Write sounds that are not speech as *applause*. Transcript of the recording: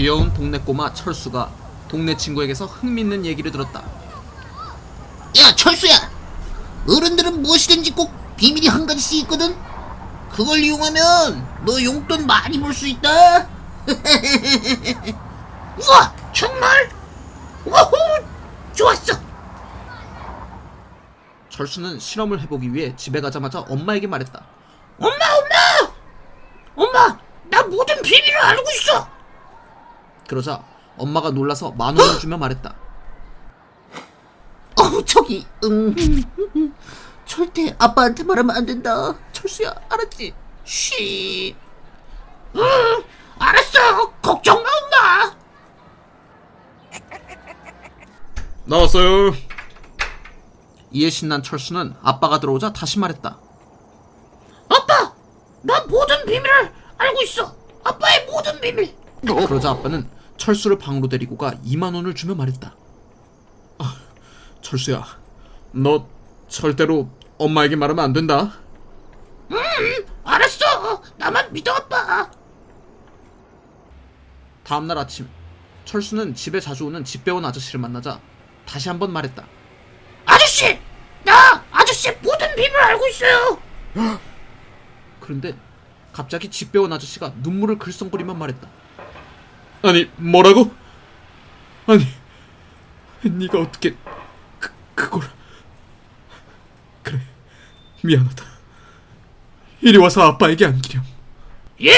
귀여운 동네 꼬마 철수가 동네 친구에게서 흥미있는 얘기를 들었다. 야 철수야! 어른들은 무엇이든지 꼭 비밀이 한 가지씩 있거든? 그걸 이용하면 너 용돈 많이 벌 수 있다. *laughs* 우와 정말? 와호 좋았어! 철수는 실험을 해보기 위해 집에 가자마자 엄마에게 말했다. 엄마 엄마! 엄마 나 모든 비밀을 알고 있어 그러자 엄마가 놀라서 만 원을 주며 말했다. 어 저기 음 절대 아빠한테 말하면 안 된다. 철수야 알았지? 쉬. 응, 알았어. 걱정 마 엄마. 나왔어요. 이에 신난 철수는 아빠가 들어오자 다시 말했다. 아빠 난 모든 비밀을 알고 있어. 아빠의 모든 비밀. 그러자 아빠는 철수를 방으로 데리고 가 2만 원을 주며 말했다. 아, 철수야, 너 절대로 엄마에게 말하면 안 된다. 알았어 나만 믿어 아빠 다음날 아침, 철수는 집에 자주 오는 집배원 아저씨를 만나자 다시 한번 말했다. 아저씨 나 아저씨의 모든 비밀을 알고 있어요 *gasps* 그런데 갑자기 집배원 아저씨가 눈물을 글썽거리며 말했다. 아니 뭐라고? 아니 네가 어떻게 그, 그걸 그래 미안하다. 이리 와서 아빠에게 안기렴. 예